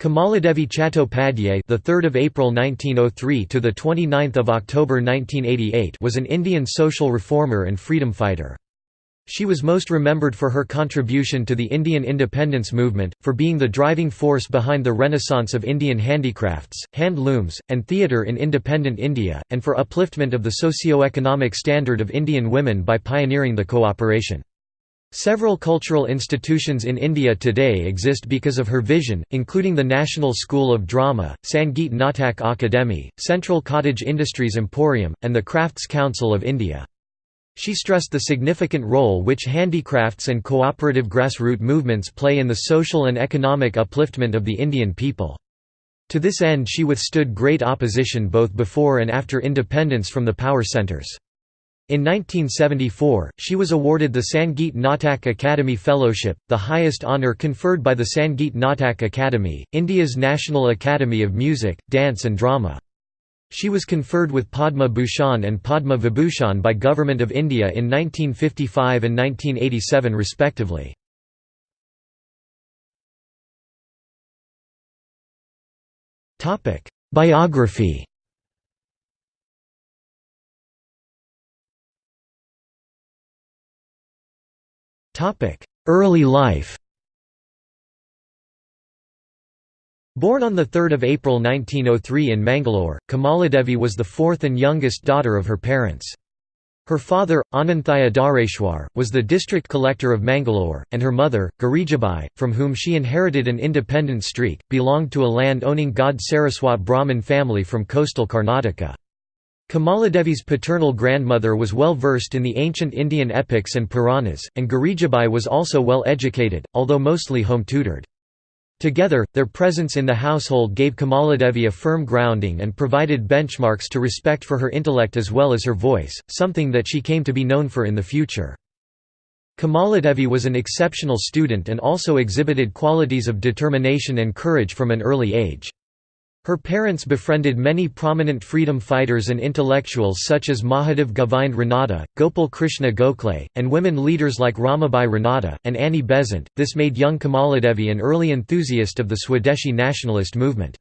Kamaladevi Chattopadhyay, the 3rd of April 1903 to the 29th of October 1988, was an Indian social reformer and freedom fighter. She was most remembered for her contribution to the Indian independence movement, for being the driving force behind the renaissance of Indian handicrafts, hand looms, and theatre in independent India, and for upliftment of the socio-economic standard of Indian women by pioneering the cooperation. Several cultural institutions in India today exist because of her vision, including the National School of Drama, Sangeet Natak Akademi, Central Cottage Industries Emporium, and the Crafts Council of India. She stressed the significant role which handicrafts and cooperative grassroots movements play in the social and economic upliftment of the Indian people. To this end she withstood great opposition both before and after independence from the power centres. In 1974, she was awarded the Sangeet Natak Akademi Fellowship, the highest honour conferred by the Sangeet Natak Akademi, India's National Academy of Music, Dance and Drama. She was conferred with Padma Bhushan and Padma Vibhushan by Government of India in 1955 and 1987 respectively. Biography Early life Born on 3 April 1903 in Mangalore, Kamaladevi was the fourth and youngest daughter of her parents. Her father, Ananthaya Dhareshwar, was the district collector of Mangalore, and her mother, Girijabai, from whom she inherited an independent streak, belonged to a land-owning Gaud Saraswat Brahmin family from coastal Karnataka. Kamaladevi's paternal grandmother was well versed in the ancient Indian epics and Puranas, and Girijabai was also well educated, although mostly home-tutored. Together, their presence in the household gave Kamaladevi a firm grounding and provided benchmarks to respect for her intellect as well as her voice, something that she came to be known for in the future. Kamaladevi was an exceptional student and also exhibited qualities of determination and courage from an early age. Her parents befriended many prominent freedom fighters and intellectuals such as Mahadev Govind Ranade, Gopal Krishna Gokhale, and women leaders like Ramabai Ranade, and Annie Besant. This made young Kamaladevi an early enthusiast of the Swadeshi nationalist movement.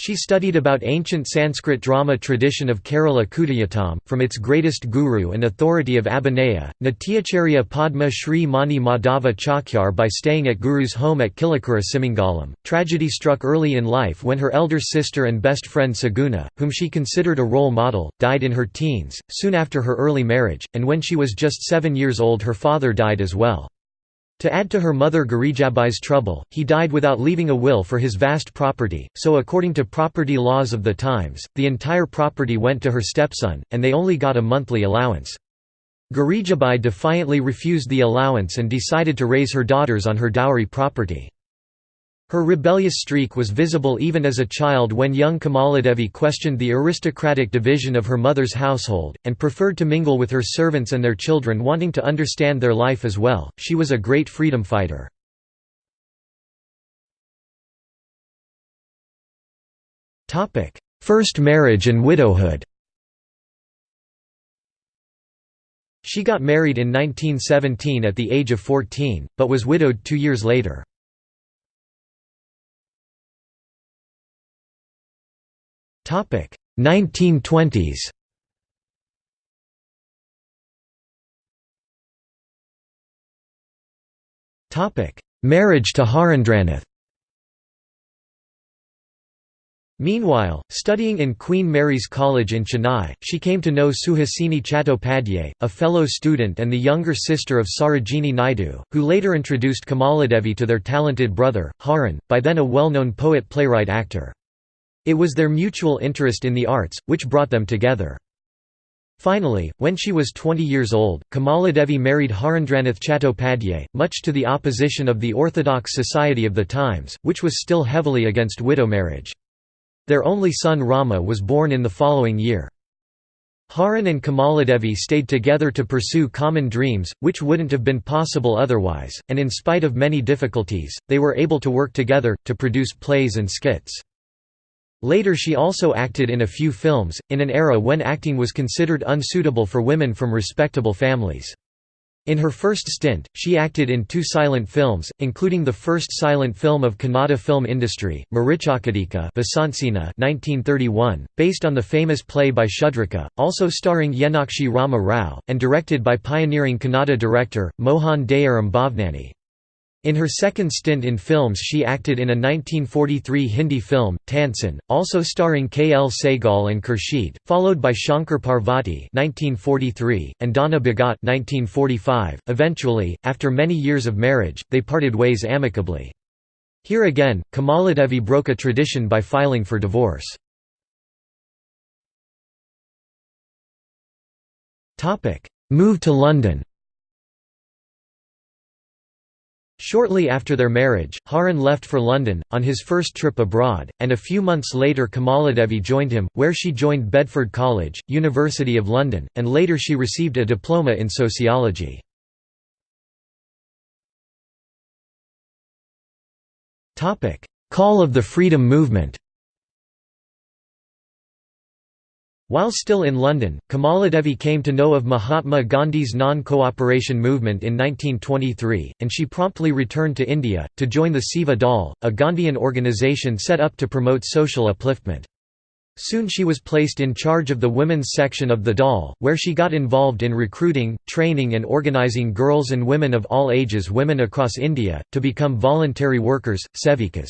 She studied about ancient Sanskrit drama tradition of Kerala Kutiyattam, from its greatest guru and authority of Abhinaya, Natyacharya Padma Shri Mani Madhava Chakyar by staying at Guru's home at Killikkurussimangalam. Tragedy struck early in life when her elder sister and best friend Saguna, whom she considered a role model, died in her teens, soon after her early marriage, and when she was just seven years old her father died as well. To add to her mother Girijabai's trouble, he died without leaving a will for his vast property, so according to property laws of the times, the entire property went to her stepson, and they only got a monthly allowance. Girijabai defiantly refused the allowance and decided to raise her daughters on her dowry property. Her rebellious streak was visible even as a child when young Kamaladevi questioned the aristocratic division of her mother's household, and preferred to mingle with her servants and their children wanting to understand their life as well. She was a great freedom fighter. First marriage and widowhood She got married in 1917 at the age of 14, but was widowed two years later. 1920s Topic Marriage to Harendranath Meanwhile, studying in Queen Mary's College in Chennai, she came to know Suhasini Chattopadhyay, a fellow student and the younger sister of Sarojini Naidu, who later introduced Kamaladevi to their talented brother, Haran, by then a well-known poet-playwright-actor. It was their mutual interest in the arts, which brought them together. Finally, when she was 20 years old, Kamaladevi married Harendranath Chattopadhyay, much to the opposition of the Orthodox Society of the times, which was still heavily against widow marriage. Their only son Rama was born in the following year. Haran and Kamaladevi stayed together to pursue common dreams, which wouldn't have been possible otherwise, and in spite of many difficulties, they were able to work together, to produce plays and skits. Later she also acted in a few films, in an era when acting was considered unsuitable for women from respectable families. In her first stint, she acted in two silent films, including the first silent film of Kannada film industry, Marichakadika Vasantsena 1931, based on the famous play by Shudraka, also starring Yenakshi Rama Rao, and directed by pioneering Kannada director, Mohan Dayaram Bhavnani. In her second stint in films she acted in a 1943 Hindi film, Tansen, also starring K. L. Saigal and Khurshid, followed by Shankar Parvati 1943, and Dhanna Bhagat 1945. .Eventually, after many years of marriage, they parted ways amicably. Here again, Kamaladevi broke a tradition by filing for divorce. Move to London Shortly after their marriage, Haran left for London, on his first trip abroad, and a few months later Kamaladevi joined him, where she joined Bedford College, University of London, and later she received a diploma in sociology. Call of the Freedom Movement While still in London, Kamaladevi came to know of Mahatma Gandhi's non-cooperation movement in 1923, and she promptly returned to India, to join the Seva Dal, a Gandhian organisation set up to promote social upliftment. Soon she was placed in charge of the women's section of the Dal, where she got involved in recruiting, training and organising girls and women of all ages women across India, to become voluntary workers, sevikas.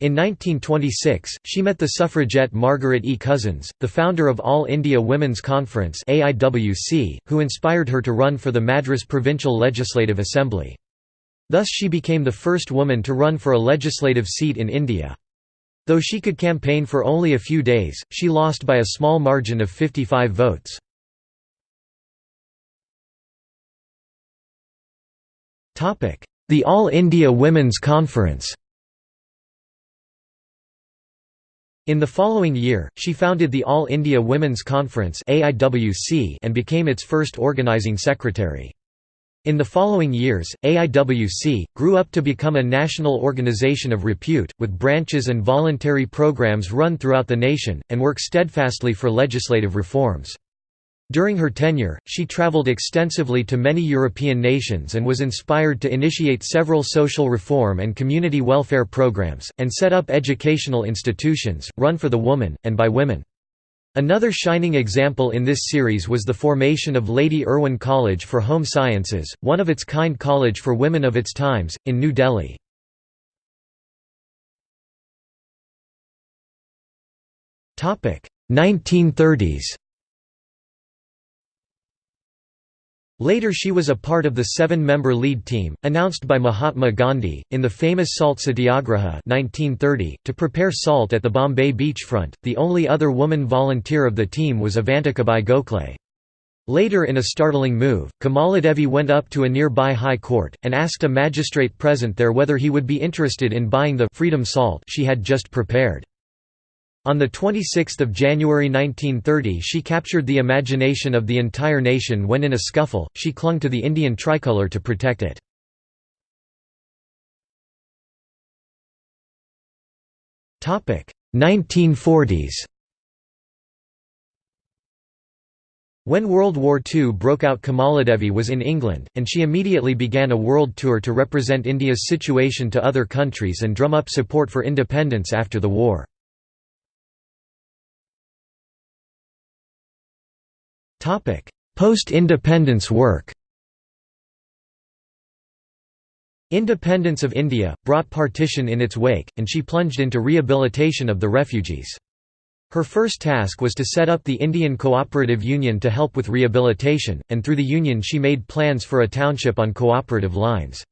In 1926, she met the suffragette Margaret E. Cousins, the founder of All India Women's Conference who inspired her to run for the Madras Provincial Legislative Assembly. Thus she became the first woman to run for a legislative seat in India. Though she could campaign for only a few days, she lost by a small margin of 55 votes. The All India Women's Conference In the following year, she founded the All India Women's Conference and became its first organizing secretary. In the following years, AIWC, grew up to become a national organization of repute, with branches and voluntary programs run throughout the nation, and work steadfastly for legislative reforms. During her tenure, she traveled extensively to many European nations and was inspired to initiate several social reform and community welfare programs, and set up educational institutions, run for the woman, and by women. Another shining example in this series was the formation of Lady Irwin College for Home Sciences, one of its kind college for women of its times, in New Delhi. Topic 1930s Later she was a part of the seven-member lead team, announced by Mahatma Gandhi, in the famous Salt Satyagraha 1930, to prepare salt at the Bombay beachfront. The only other woman volunteer of the team was Avantikabai Gokhale. Later in a startling move, Kamaladevi went up to a nearby high court, and asked a magistrate present there whether he would be interested in buying the «freedom salt» she had just prepared. On 26 January 1930 she captured the imagination of the entire nation when in a scuffle, she clung to the Indian tricolour to protect it. Topic 1940s. When World War II broke out Kamaladevi was in England, and she immediately began a world tour to represent India's situation to other countries and drum up support for independence after the war. Post-independence work Independence of India, brought partition in its wake, and she plunged into rehabilitation of the refugees. Her first task was to set up the Indian Cooperative Union to help with rehabilitation, and through the union she made plans for a township on cooperative lines.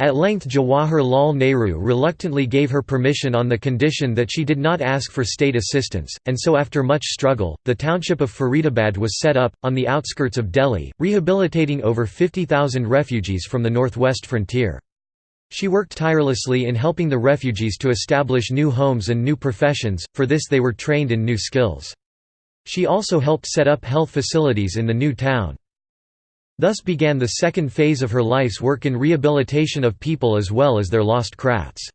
At length Jawaharlal Nehru reluctantly gave her permission on the condition that she did not ask for state assistance, and so after much struggle, the township of Faridabad was set up, on the outskirts of Delhi, rehabilitating over 50,000 refugees from the northwest frontier. She worked tirelessly in helping the refugees to establish new homes and new professions, for this they were trained in new skills. She also helped set up health facilities in the new town. Thus began the second phase of her life's work in rehabilitation of people as well as their lost crafts.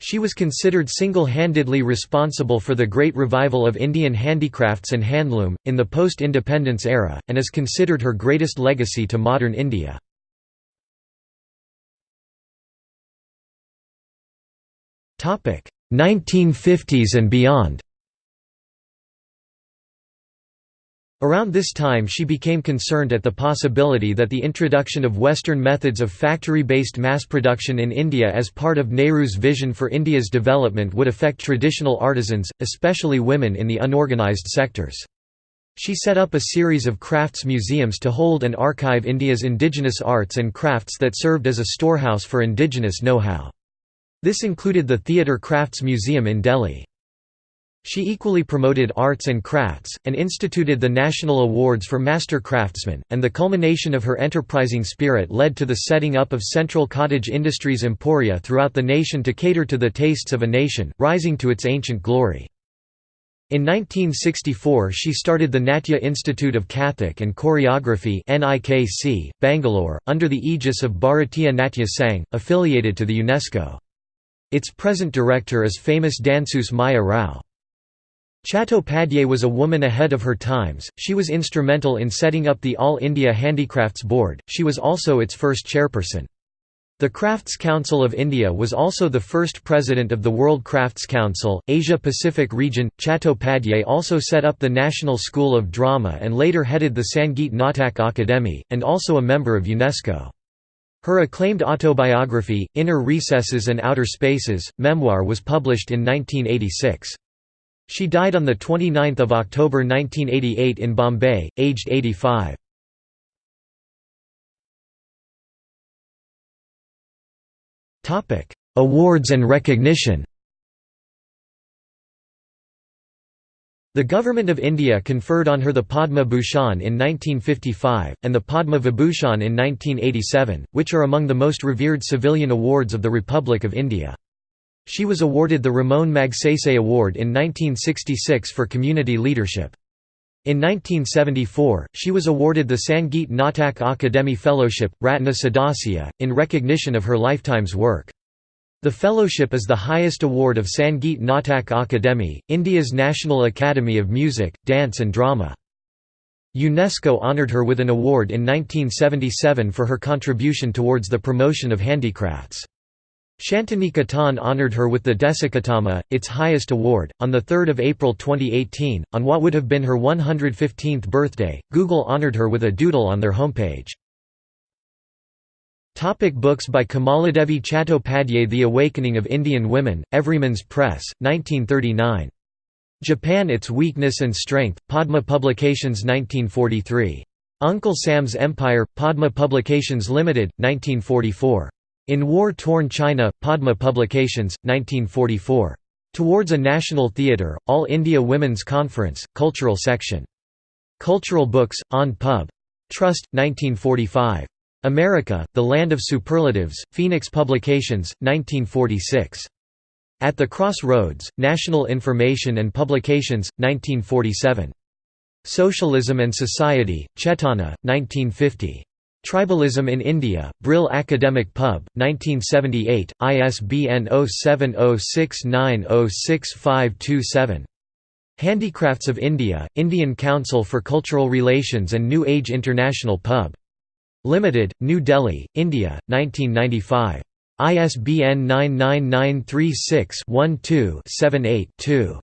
She was considered single-handedly responsible for the great revival of Indian handicrafts and handloom, in the post-independence era, and is considered her greatest legacy to modern India. Topic: 1950s and beyond Around this time she became concerned at the possibility that the introduction of Western methods of factory-based mass production in India as part of Nehru's vision for India's development would affect traditional artisans, especially women in the unorganized sectors. She set up a series of crafts museums to hold and archive India's indigenous arts and crafts that served as a storehouse for indigenous know-how. This included the Theatre Crafts Museum in Delhi. She equally promoted arts and crafts, and instituted the National Awards for Master Craftsmen, and the culmination of her enterprising spirit led to the setting up of central cottage industries emporia throughout the nation to cater to the tastes of a nation, rising to its ancient glory. In 1964 she started the Natya Institute of Kathak and Choreography NIKC, Bangalore, under the aegis of Bharatiya Natya Sangh, affiliated to the UNESCO. Its present director is famous danseuse Maya Rao. Chattopadhyay was a woman ahead of her times, she was instrumental in setting up the All India Handicrafts Board, she was also its first chairperson. The Crafts Council of India was also the first president of the World Crafts Council, Asia Pacific region. Chattopadhyay also set up the National School of Drama and later headed the Sangeet Natak Akademi, and also a member of UNESCO. Her acclaimed autobiography, Inner Recesses and Outer Spaces, memoir was published in 1986. She died on 29 October 1988 in Bombay, aged 85. Awards and recognition The Government of India conferred on her the Padma Bhushan in 1955, and the Padma Vibhushan in 1987, which are among the most revered civilian awards of the Republic of India. She was awarded the Ramon Magsaysay Award in 1966 for community leadership. In 1974, she was awarded the Sangeet Natak Akademi Fellowship, Ratna Sadasya, in recognition of her lifetime's work. The fellowship is the highest award of Sangeet Natak Akademi, India's National Academy of Music, Dance and Drama. UNESCO honoured her with an award in 1977 for her contribution towards the promotion of handicrafts. Shantiniketan honoured her with the Deshikottama, its highest award, on 3 April 2018. On what would have been her 115th birthday, Google honoured her with a doodle on their homepage. Topic books by Kamaladevi Chattopadhyay The Awakening of Indian Women, Everyman's Press, 1939. Japan Its Weakness and Strength, Padma Publications 1943. Uncle Sam's Empire, Padma Publications Limited, 1944. In War-Torn China, Padma Publications, 1944. Towards a National Theatre, All India Women's Conference, Cultural Section. Cultural Books, on Pub. Trust, 1945. America, The Land of Superlatives, Phoenix Publications, 1946. At the Crossroads, National Information and Publications, 1947. Socialism and Society, Chetana, 1950. Tribalism in India, Brill Academic Pub, 1978, ISBN 0706906527. Handicrafts of India, Indian Council for Cultural Relations and New Age International Pub. Limited, New Delhi, India, 1995. ISBN 99936-12-78-2.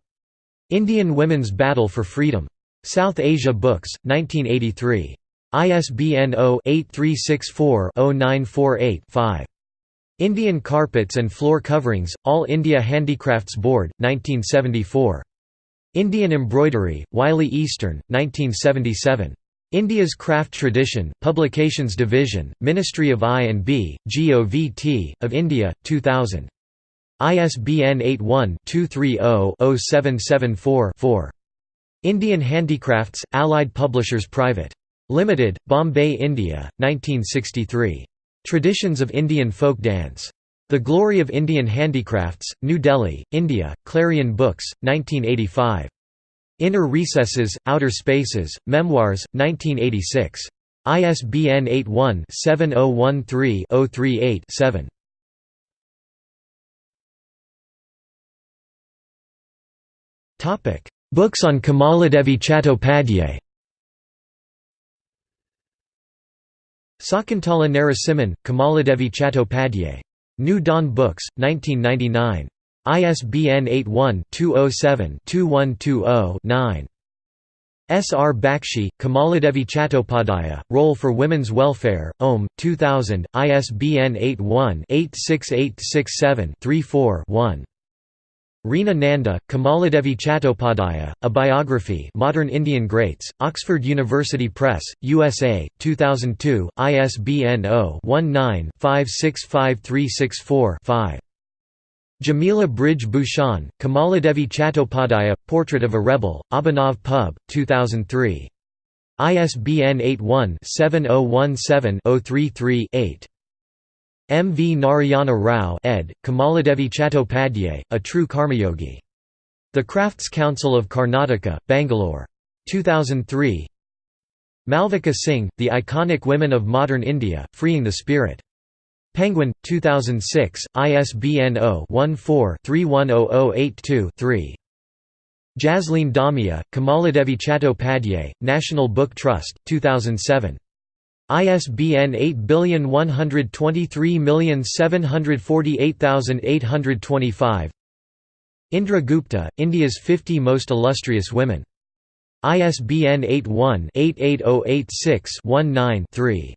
Indian Women's Battle for Freedom. South Asia Books, 1983. ISBN 0-8364-0948-5. Indian Carpets and Floor Coverings, All India Handicrafts Board, 1974. Indian Embroidery, Wiley Eastern, 1977. India's Craft Tradition, Publications Division, Ministry of I&B, GOVT, of India, 2000. ISBN 81-230-0774-4. Indian Handicrafts, Allied Publishers Private. Limited, Bombay, India, 1963. Traditions of Indian Folk Dance. The Glory of Indian Handicrafts, New Delhi, India, Clarion Books, 1985. Inner Recesses, Outer Spaces, Memoirs, 1986. ISBN 81-7013-038-7. Books on Kamaladevi Chattopadhyay Sakuntala Narasimhan, Kamaladevi Chattopadhyay. New Dawn Books, 1999. ISBN 81-207-2120-9. S. R. Bakshi, Kamaladevi Chattopadhyaya, Role for Women's Welfare, OM, 2000, ISBN 81-86867-34-1. Reena Nanda, Kamaladevi Chattopadhyaya, A Biography Modern Indian Greats, Oxford University Press, USA, 2002, ISBN 0-19-565364-5. Jamila Brij Bhushan, Kamaladevi Chattopadhyaya, Portrait of a Rebel, Abhinav Pub, 2003. ISBN 81-7017-033-8. M. V. Narayana Rao ed., Kamaladevi Chattopadhyay, A True Karmayogi. The Crafts Council of Karnataka, Bangalore. 2003 Malvika Singh, The Iconic Women of Modern India, Freeing the Spirit. Penguin, 2006, ISBN 0-14-310082-3. Jasleen Dhamija, Kamaladevi Chattopadhyay, National Book Trust, 2007. ISBN 8123748825 Indra Gupta, India's 50 Most Illustrious Women. ISBN 81-88086-19-3.